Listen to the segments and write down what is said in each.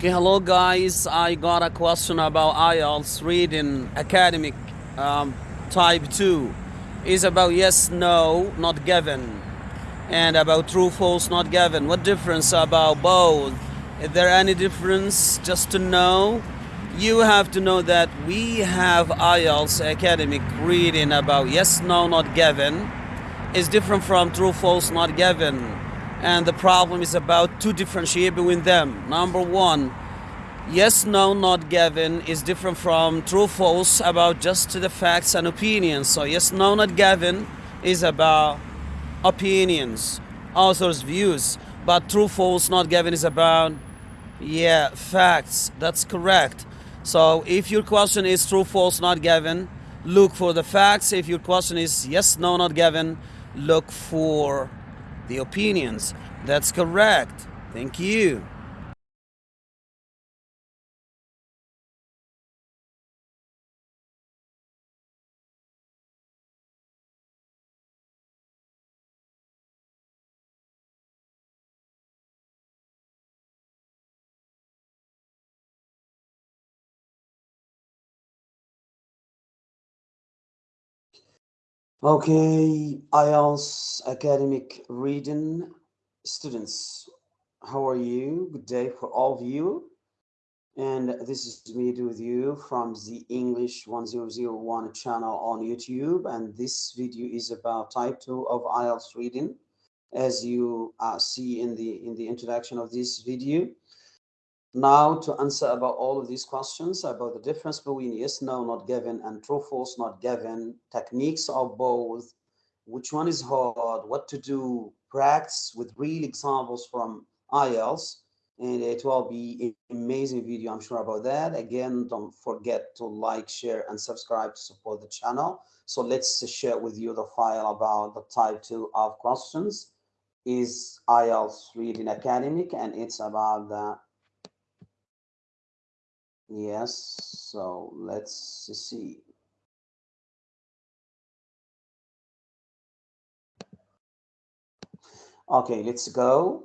Okay, hello guys. I got a question about IELTS reading academic um, type 2. Is about yes, no, not given. And about true, false, not given. What difference about both? Is there any difference just to know? You have to know that we have IELTS academic reading about yes, no, not given. Is different from true, false, not given and the problem is about to differentiate between them. Number one, yes, no, not given is different from true, false about just the facts and opinions. So yes, no, not given is about opinions, author's views, but true, false, not given is about, yeah, facts. That's correct. So if your question is true, false, not given, look for the facts. If your question is yes, no, not given, look for the opinions. That's correct. Thank you. Okay, IELTS academic reading students. How are you? Good day for all of you. And this is me with you from the English 1001 channel on YouTube. And this video is about type 2 of IELTS reading. As you uh, see in the in the introduction of this video, now to answer about all of these questions about the difference between yes, no, not given and true, false, not given, techniques of both, which one is hard, what to do, practice with real examples from IELTS, and it will be an amazing video, I'm sure about that. Again, don't forget to like, share, and subscribe to support the channel. So let's share with you the file about the type 2 of questions is IELTS Reading Academic, and it's about the Yes, so let's see. Okay, let's go.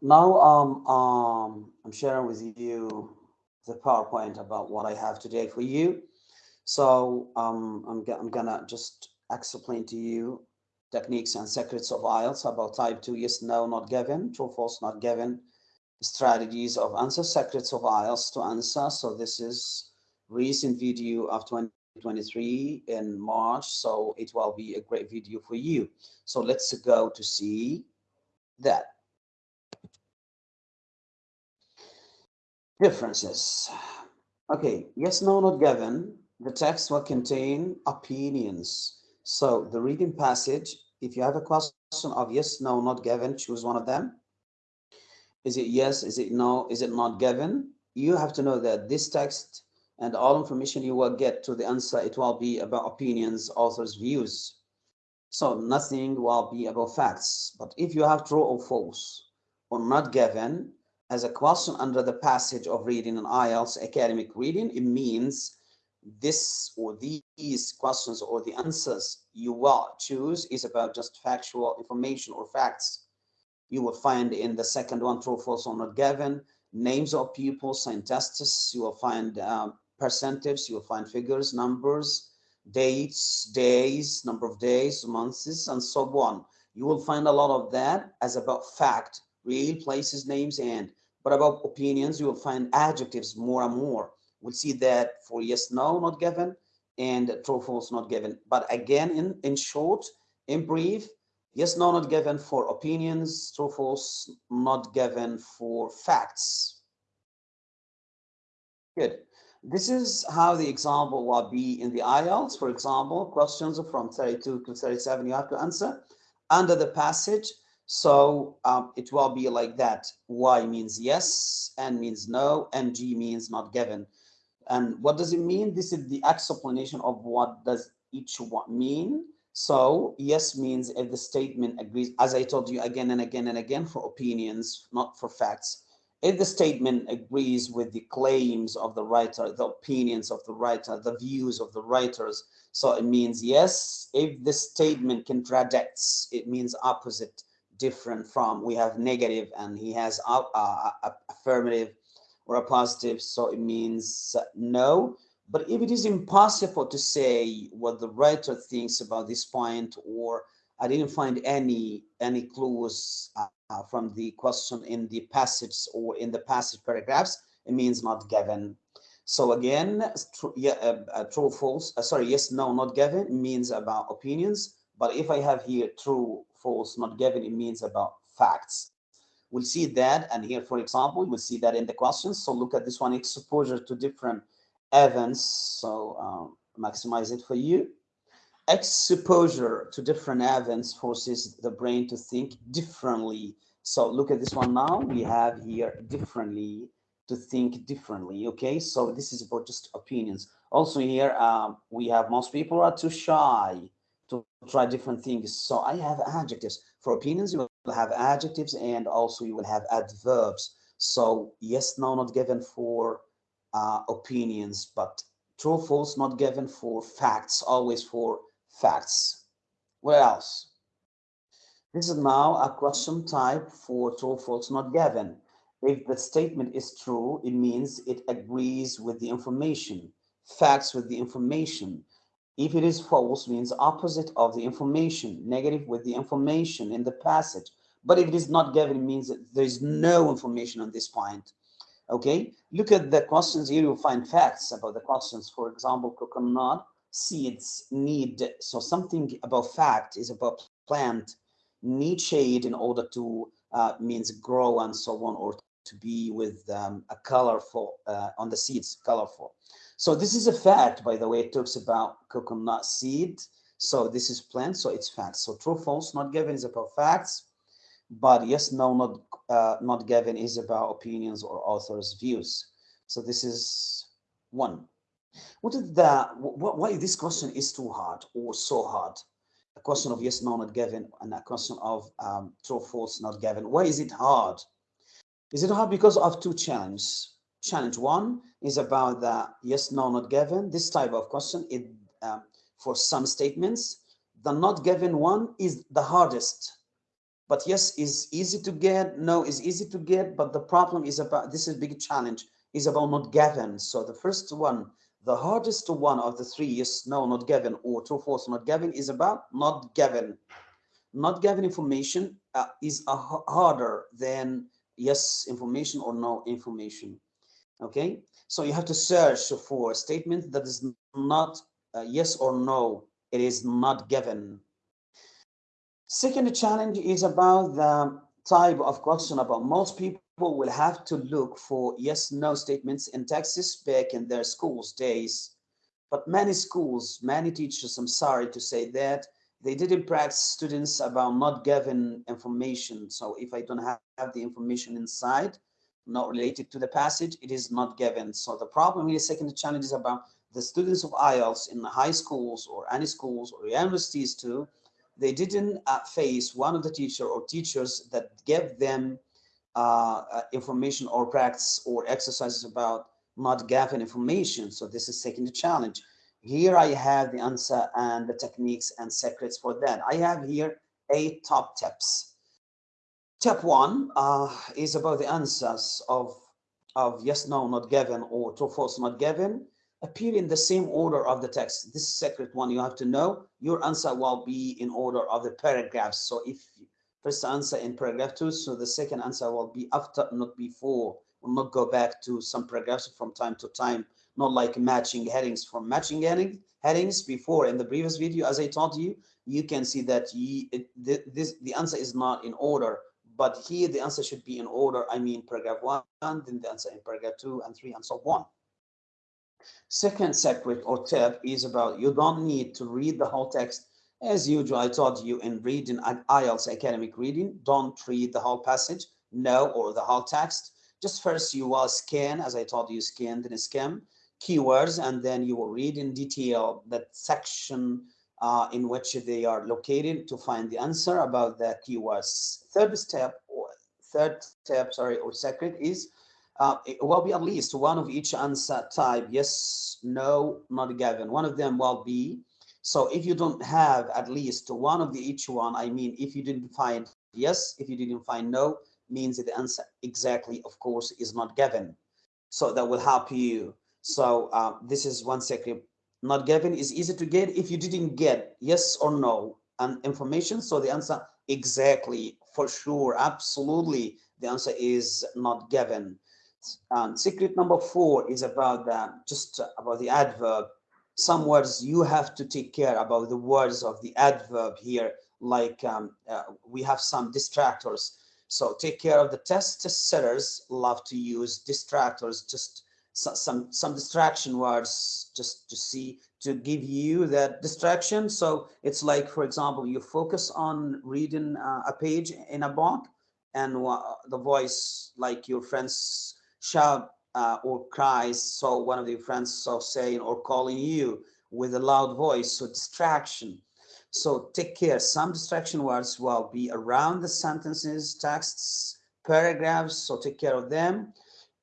Now um, um, I'm sharing with you the PowerPoint about what I have today for you. So um, I'm, I'm gonna just explain to you techniques and secrets of IELTS about type 2, yes, no, not given, true, false, not given, strategies of answer, secrets of IELTS to answer. So this is recent video of 2023 in March, so it will be a great video for you. So let's go to see that. Differences. Okay, yes, no, not given. The text will contain opinions so the reading passage, if you have a question of yes, no, not given, choose one of them. Is it yes? Is it no? Is it not given? You have to know that this text and all information you will get to the answer, it will be about opinions, authors' views. So nothing will be about facts. But if you have true or false or not given as a question under the passage of reading an IELTS academic reading, it means this or these questions or the answers you will choose is about just factual information or facts. You will find in the second one, true, false, or not given, names of people, scientists, you will find um, percentages, you will find figures, numbers, dates, days, number of days, months, and so on. You will find a lot of that as about fact, real places, names, and but about opinions, you will find adjectives more and more we'll see that for yes, no, not given, and true, false, not given. But again, in, in short, in brief, yes, no, not given for opinions, true, false, not given for facts. Good. This is how the example will be in the IELTS. For example, questions from 32 to 37 you have to answer under the passage so um, it will be like that. Y means yes, N means no, and G means not given. And what does it mean? This is the explanation of what does each one mean. So yes means if the statement agrees, as I told you again and again and again, for opinions, not for facts. if the statement agrees with the claims of the writer, the opinions of the writer, the views of the writers, so it means yes. If the statement contradicts, it means opposite, different from. We have negative and he has a, a affirmative or a positive, so it means no. But if it is impossible to say what the writer thinks about this point, or I didn't find any any clues uh, from the question in the passage or in the passage paragraphs, it means not given. So again, true, yeah, uh, uh, true, false, uh, sorry, yes, no, not given means about opinions. But if I have here true, false, not given, it means about facts. We'll see that, and here, for example, we'll see that in the questions. So look at this one, exposure to different events. So um, maximize it for you. Exposure to different events forces the brain to think differently. So look at this one now. We have here differently to think differently. Okay, so this is about just opinions. Also here, um, we have most people are too shy to try different things. So I have adjectives for opinions. You will have adjectives and also you will have adverbs. So yes, no, not given for uh, opinions, but true, false, not given for facts, always for facts. What else? This is now a question type for true, false, not given. If the statement is true, it means it agrees with the information, facts with the information. If it is false, means opposite of the information, negative with the information in the passage. But if it is not given, it means that there is no information on this point. Okay, look at the questions here, you'll find facts about the questions. For example, coconut seeds need, so something about fact is about plant need shade in order to uh, means grow and so on, or to be with um, a colorful, uh, on the seeds, colorful. So this is a fact, by the way, it talks about coconut seed. So this is plant, so it's fact. So true, false, not given is about facts but yes, no, not uh, not given is about opinions or authors' views. So this is one. What is the why this question is too hard or so hard? A question of yes, no, not given, and a question of um, true, false, not given. Why is it hard? Is it hard because of two challenges? Challenge one is about the yes, no, not given. This type of question, it um, for some statements, the not given one is the hardest but yes is easy to get no is easy to get but the problem is about this is big challenge is about not given so the first one the hardest one of the three is no not given or true false not given is about not given not given information uh, is harder than yes information or no information okay so you have to search for a statement that is not uh, yes or no it is not given Second challenge is about the type of question about most people will have to look for yes, no statements in texas back in their schools days. But many schools, many teachers, I'm sorry to say that, they didn't practice students about not giving information. So if I don't have, have the information inside, not related to the passage, it is not given. So the problem here, second challenge is about the students of IELTS in the high schools or any schools or universities too, they didn't uh, face one of the teacher or teachers that gave them uh, uh, information or practice or exercises about not given information. So this is second challenge. Here I have the answer and the techniques and secrets for that. I have here eight top tips. Tip one uh, is about the answers of, of yes, no, not given or true, false, not given appear in the same order of the text. This secret one you have to know. Your answer will be in order of the paragraphs. So if first answer in paragraph two, so the second answer will be after, not before. Will not go back to some paragraphs from time to time, not like matching headings from matching heading, headings before in the previous video, as I taught you, you can see that you, this, the answer is not in order, but here the answer should be in order. I mean, paragraph one, then the answer in paragraph two and three and so on. Second secret or tip is about you don't need to read the whole text. As usual, I taught you in reading IELTS academic reading, don't read the whole passage, no, or the whole text. Just first you will scan, as I taught you, scan, then skim keywords, and then you will read in detail that section uh, in which they are located to find the answer about the keywords. Third step or third step, sorry, or second is uh, it will be at least one of each answer type. Yes, no, not given. One of them will be. So if you don't have at least one of the each one, I mean, if you didn't find yes, if you didn't find no, means the answer exactly, of course, is not given. So that will help you. So uh, this is one secret. Not given is easy to get if you didn't get yes or no and information. So the answer exactly, for sure, absolutely, the answer is not given. Um, secret number four is about the just about the adverb. Some words you have to take care about the words of the adverb here. Like um, uh, we have some distractors. So take care of the test. Test setters love to use distractors. Just some some distraction words just to see to give you that distraction. So it's like, for example, you focus on reading uh, a page in a book and the voice like your friends shout uh, or cries. So one of your friends so saying or calling you with a loud voice. So distraction. So take care. Some distraction words will be around the sentences, texts, paragraphs. So take care of them.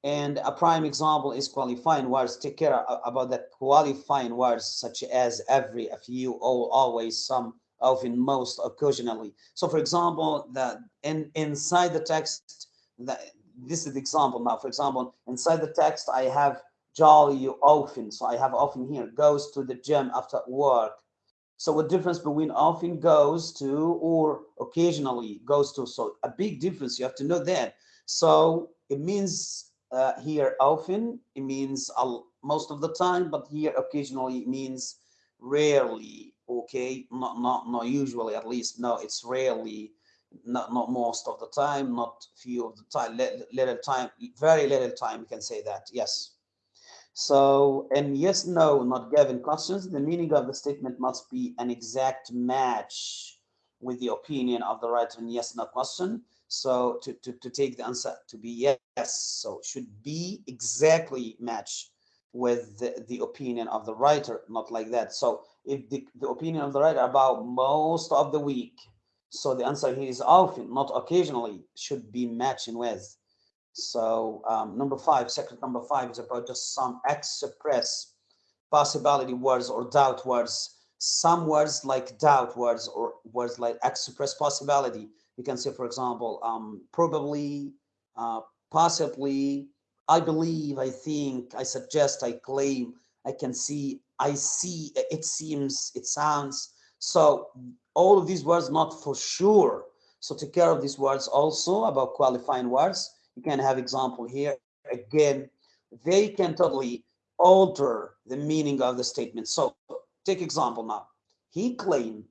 And a prime example is qualifying words. Take care about the qualifying words such as every, a few, all, always, some, often, most, occasionally. So for example, that in, inside the text, that this is the example now. For example, inside the text, I have jolly you often. So I have often here, goes to the gym after work. So what difference between often goes to or occasionally goes to? So a big difference, you have to know that. So it means uh, here often it means most of the time but here occasionally it means rarely okay? Not not not usually at least. No it's rarely. Not not most of the time not few of the time little time very little time you can say that yes. So and yes no not given questions. The meaning of the statement must be an exact match with the opinion of the writer in yes no question so to, to, to take the answer to be yes, so should be exactly match with the, the opinion of the writer, not like that. So if the, the opinion of the writer about most of the week, so the answer here is often, not occasionally, should be matching with. So um, number five, secret number five is about just some express possibility words or doubt words. Some words like doubt words or words like express possibility you can say, for example, um, probably, uh, possibly, I believe, I think, I suggest, I claim, I can see, I see, it seems, it sounds. So all of these words, not for sure. So take care of these words also about qualifying words. You can have example here. Again, they can totally alter the meaning of the statement. So take example now. He claimed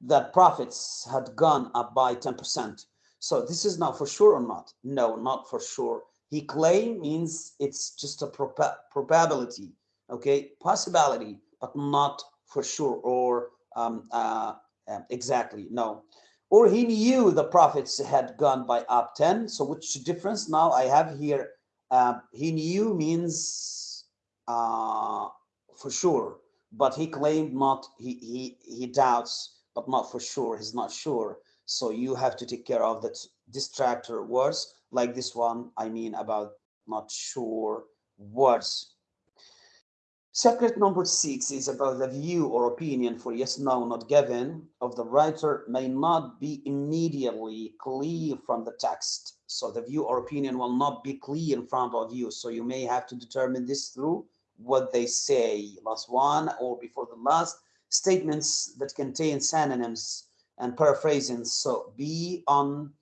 that profits had gone up by 10%. So this is not for sure or not? No, not for sure. He claim means it's just a prob probability, okay, possibility, but not for sure or um, uh, uh, exactly, no. Or he knew the profits had gone by up 10. So which difference now I have here? Uh, he knew means uh, for sure, but he claimed not, he, he, he doubts but not for sure. He's not sure. So you have to take care of that distractor words like this one. I mean about not sure words. Secret number six is about the view or opinion for yes, no, not given of the writer may not be immediately clear from the text. So the view or opinion will not be clear in front of you. So you may have to determine this through what they say, last one or before the last, statements that contain synonyms and paraphrasing. So be on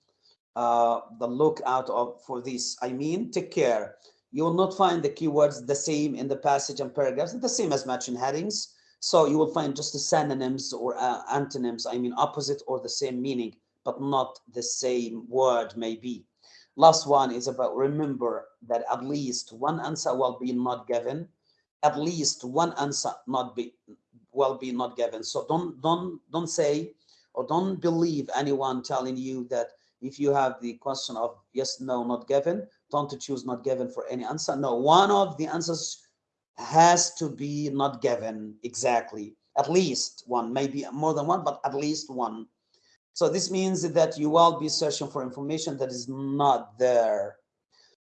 uh, the lookout of, for this. I mean, take care. You will not find the keywords the same in the passage and paragraphs, the same as matching headings. So you will find just the synonyms or uh, antonyms, I mean, opposite or the same meaning, but not the same word maybe. Last one is about remember that at least one answer will be not given. At least one answer not be will be not given. So don't don't don't say or don't believe anyone telling you that if you have the question of yes, no, not given, don't choose not given for any answer. No, one of the answers has to be not given exactly. At least one, maybe more than one, but at least one. So this means that you will be searching for information that is not there.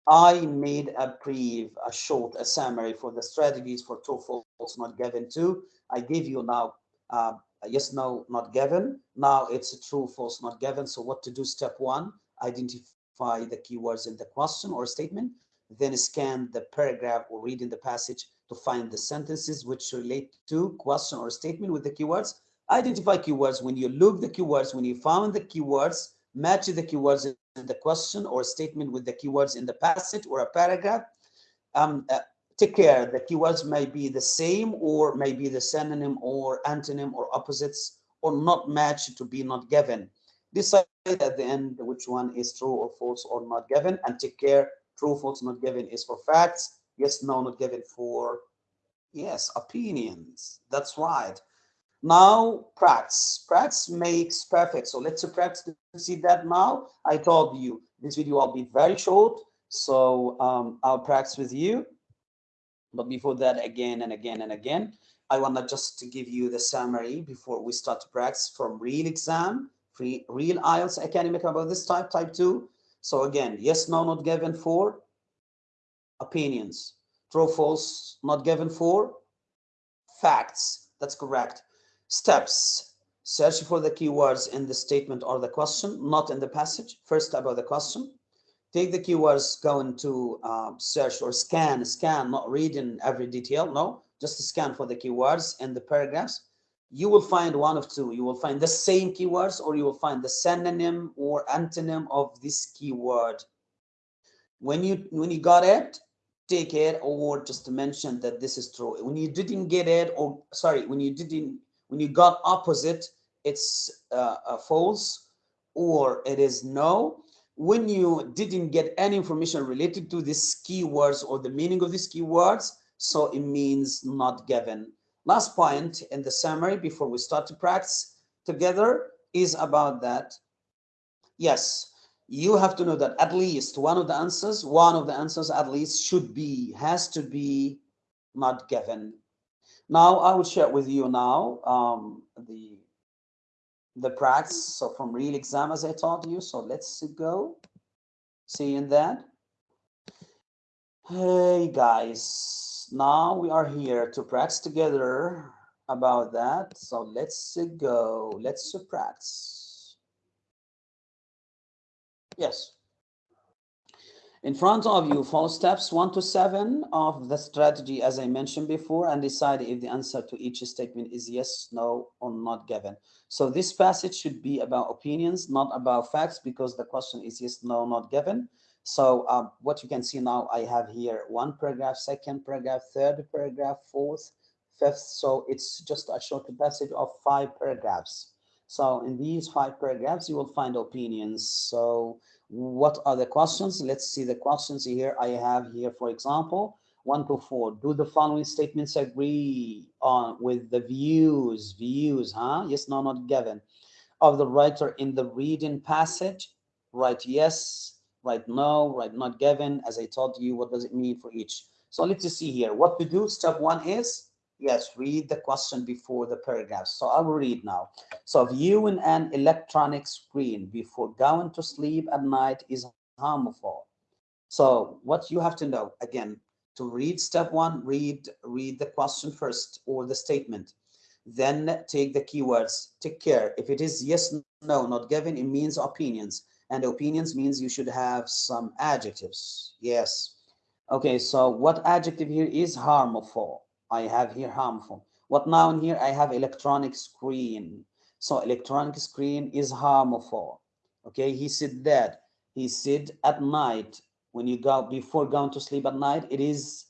I made a brief, a short, a summary for the strategies for true, false, not given to. I give you now uh, yes, no, not given. Now it's a true, false, not given. So what to do? Step one, identify the keywords in the question or statement. Then scan the paragraph or read in the passage to find the sentences which relate to question or statement with the keywords. Identify keywords. When you look the keywords, when you found the keywords, match the keywords the question or statement with the keywords in the passage or a paragraph. Um, uh, take care the keywords may be the same or may be the synonym or antonym or opposites or not matched to be not given. Decide at the end which one is true or false or not given and take care true, false, not given is for facts. Yes, no, not given for yes, opinions. That's right. Now practice. Practice makes perfect. So let's practice to see that now. I told you this video will be very short. So um, I'll practice with you. But before that, again and again and again, I want to just to give you the summary before we start to practice from real exam, free, real IELTS academic about this type, type two. So again, yes, no, not given for opinions. True, false, not given for facts. That's correct. Steps. Search for the keywords in the statement or the question, not in the passage. First about the question take the keywords, go into uh, search or scan, scan, not reading every detail, no, just scan for the keywords and the paragraphs. You will find one of two. You will find the same keywords or you will find the synonym or antonym of this keyword. When you when you got it, take it or just mention that this is true. When you didn't get it or sorry, when you didn't when you got opposite, it's uh, false or it is no when you didn't get any information related to these keywords or the meaning of these keywords, so it means not given. Last point in the summary before we start to practice together is about that. Yes, you have to know that at least one of the answers, one of the answers at least should be, has to be not given. Now I will share with you now um, the the practice. So from real exam, as I taught you. So let's go. See in that. Hey guys, now we are here to practice together about that. So let's go. Let's practice. Yes. In front of you, follow steps one to seven of the strategy as I mentioned before and decide if the answer to each statement is yes, no, or not given. So this passage should be about opinions, not about facts, because the question is yes, no, not given. So um, what you can see now, I have here one paragraph, second paragraph, third paragraph, fourth, fifth. So it's just a short passage of five paragraphs. So in these five paragraphs, you will find opinions. So what are the questions? Let's see the questions here. I have here, for example, one to four. Do the following statements agree on with the views, views, huh? Yes, no, not given. Of the writer in the reading passage, write yes, write no, write not given. As I told you, what does it mean for each? So let's see here. What to do? Step one is Yes, read the question before the paragraph. So I will read now. So viewing an electronic screen before going to sleep at night is harmful. So what you have to know, again, to read step one, read, read the question first or the statement. Then take the keywords, take care. If it is yes, no, not given, it means opinions. And opinions means you should have some adjectives. Yes. Okay, so what adjective here is harmful? I have here harmful. What noun here? I have electronic screen. So electronic screen is harmful. Okay, he said that. He said at night, when you go before going to sleep at night, it is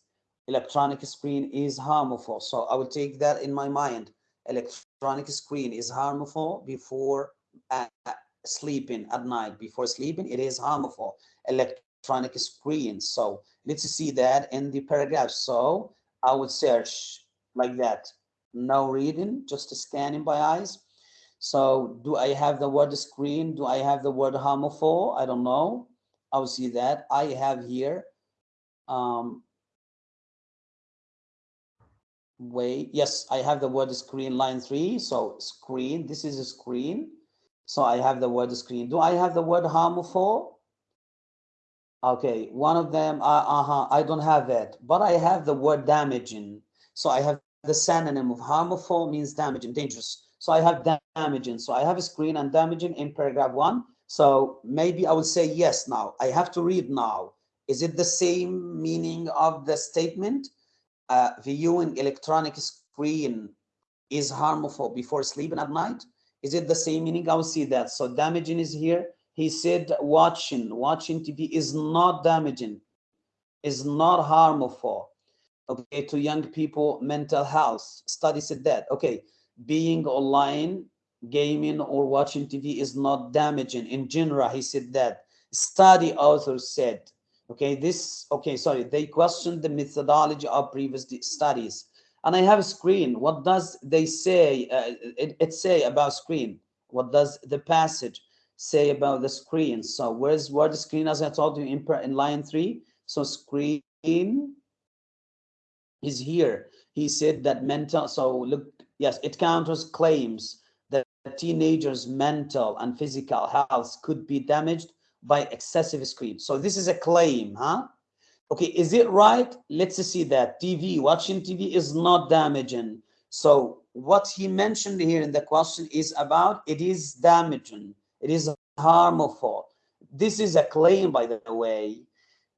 electronic screen is harmful. So I will take that in my mind. Electronic screen is harmful before uh, sleeping at night. Before sleeping, it is harmful. Electronic screen. So let's see that in the paragraph. So I would search like that. No reading, just scanning by eyes. So do I have the word screen? Do I have the word harmful? I don't know. I'll see that. I have here. Um, wait, yes, I have the word screen line three. So screen, this is a screen. So I have the word screen. Do I have the word harmful? Okay, one of them, uh, uh-huh, I don't have it, but I have the word damaging. So I have the synonym of harmful means damaging, dangerous. So I have damaging. So I have a screen and damaging in paragraph one. So maybe I will say yes now. I have to read now. Is it the same meaning of the statement? Uh, viewing electronic screen is harmful before sleeping at night? Is it the same meaning? I will see that. So damaging is here. He said watching, watching TV is not damaging, is not harmful. Okay, to young people, mental health. Study said that. Okay, being online, gaming or watching TV is not damaging. In general, he said that. Study author said, okay, this, okay, sorry, they questioned the methodology of previous studies and I have a screen. What does they say? Uh, it, it say about screen. What does the passage say about the screen? So where's where the screen? As I told you in in line three. So screen is here. He said that mental. So look, yes, it counters claims that teenagers' mental and physical health could be damaged by excessive screen. So this is a claim, huh? Okay, is it right? Let's see that TV, watching TV is not damaging. So what he mentioned here in the question is about it is damaging, it is harmful. This is a claim, by the way.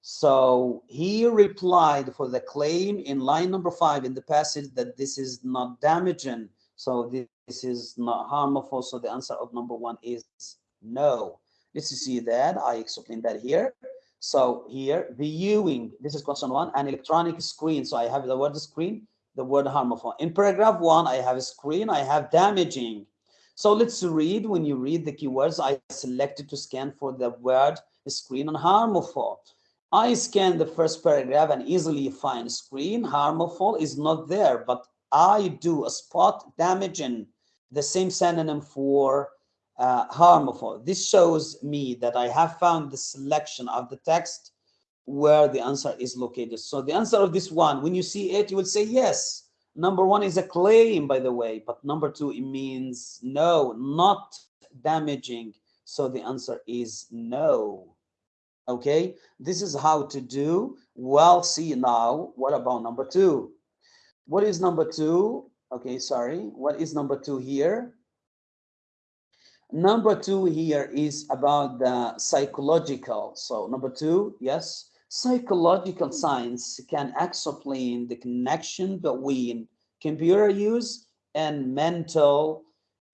So he replied for the claim in line number five in the passage that this is not damaging. So this is not harmful. So the answer of number one is no. Let's see that. I explained that here. So here, viewing, this is question one, an electronic screen. So I have the word screen, the word harmful. In paragraph one, I have a screen, I have damaging. So let's read, when you read the keywords, I selected to scan for the word screen and harmful. I scan the first paragraph and easily find screen, harmful is not there, but I do a spot damaging, the same synonym for uh, harmful. This shows me that I have found the selection of the text where the answer is located. So the answer of this one, when you see it, you will say yes. Number one is a claim, by the way, but number two, it means no, not damaging. So the answer is no. Okay, this is how to do. Well, see now, what about number two? What is number two? Okay, sorry. What is number two here? Number two here is about the psychological. So number two, yes, psychological science can explain the connection between computer use and mental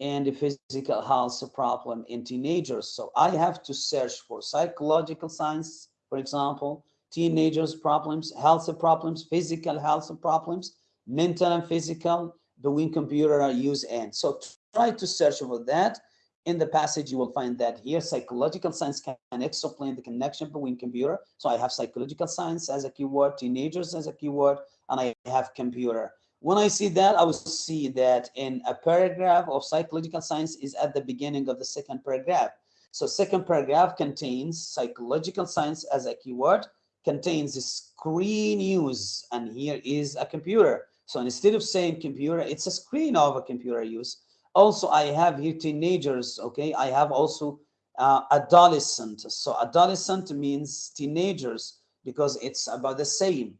and physical health problem in teenagers. So I have to search for psychological science, for example, teenagers problems, health problems, physical health problems, mental and physical between computer use and. So try to search for that in the passage, you will find that here psychological science can explain the connection between computer. So I have psychological science as a keyword, teenagers as a keyword, and I have computer. When I see that, I will see that in a paragraph of psychological science is at the beginning of the second paragraph. So second paragraph contains psychological science as a keyword, contains screen use, and here is a computer. So instead of saying computer, it's a screen of a computer use also i have here teenagers okay? I have also uh, adolescent. So adolescent means teenagers because it's about the same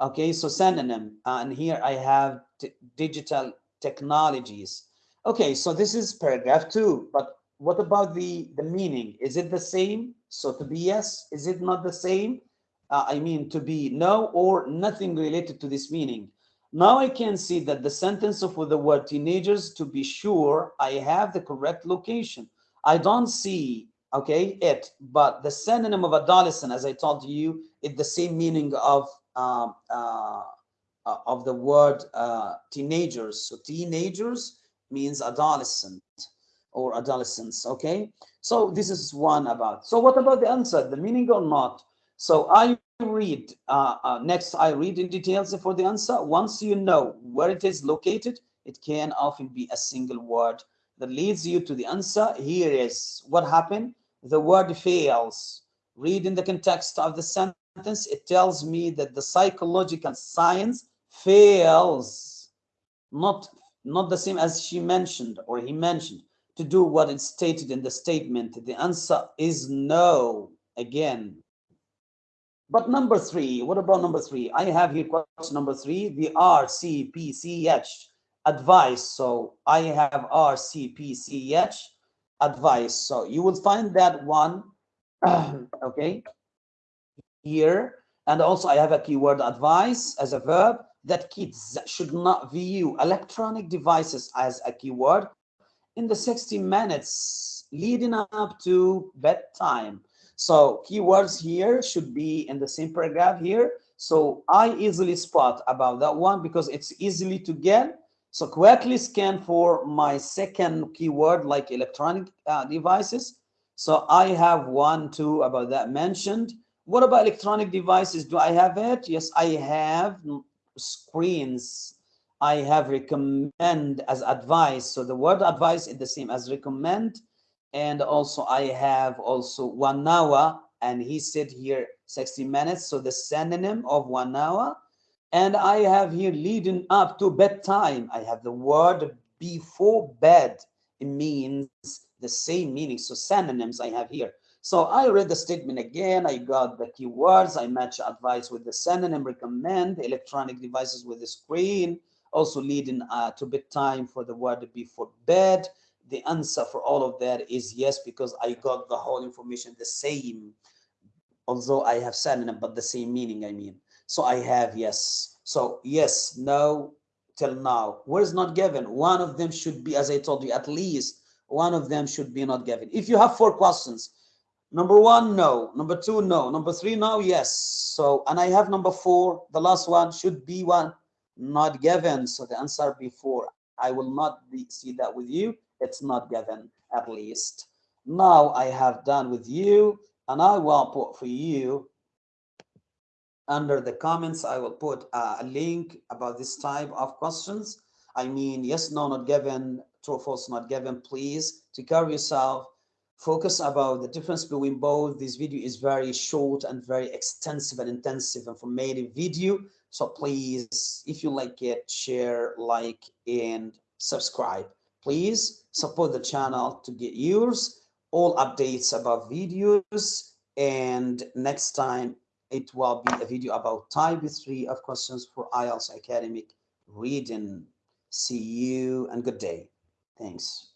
okay? So synonym. Uh, and here i have digital technologies. Okay so this is paragraph two but what about the the meaning? Is it the same? So to be yes is it not the same? Uh, i mean to be no or nothing related to this meaning now I can see that the sentence of the word teenagers, to be sure, I have the correct location. I don't see, okay, it, but the synonym of adolescent, as I told you, is the same meaning of uh, uh, of the word uh, teenagers. So teenagers means adolescent or adolescence, okay? So this is one about. So what about the answer, the meaning or not? So I read, uh, uh, next I read in details for the answer. Once you know where it is located, it can often be a single word that leads you to the answer. Here is what happened. The word fails. Read in the context of the sentence, it tells me that the psychological science fails. Not, not the same as she mentioned or he mentioned. to do what is stated in the statement? The answer is no. Again, but number three, what about number three? I have here question number three, the RCPCH advice. So I have RCPCH advice. So you will find that one, okay, here. And also I have a keyword advice as a verb that kids should not view electronic devices as a keyword in the 60 minutes leading up to bedtime. So keywords here should be in the same paragraph here. So I easily spot about that one because it's easily to get. So quickly scan for my second keyword like electronic uh, devices. So I have one, two about that mentioned. What about electronic devices? Do I have it? Yes, I have screens. I have recommend as advice. So the word advice is the same as recommend and also I have also one hour and he said here 60 minutes so the synonym of one hour and I have here leading up to bedtime. I have the word before bed. It means the same meaning so synonyms I have here. So I read the statement again. I got the keywords I match advice with the synonym recommend electronic devices with the screen. Also leading uh, to bedtime for the word before bed the answer for all of that is yes, because I got the whole information the same, although I have synonym, but the same meaning, I mean. So I have yes. So yes, no, till now. Where is not given? One of them should be, as I told you, at least one of them should be not given. If you have four questions, number one, no. Number two, no. Number three, no, yes. So, and I have number four, the last one should be one not given. So the answer before. I will not be, see that with you it's not given at least. Now I have done with you and I will put for you under the comments, I will put a link about this type of questions. I mean, yes, no, not given, true, false, not given. Please take care of yourself. Focus about the difference between both. This video is very short and very extensive and intensive informative video. So please, if you like it, share, like, and subscribe. Please support the channel to get yours, all updates about videos, and next time it will be a video about type 3 of questions for IELTS academic reading. See you and good day. Thanks.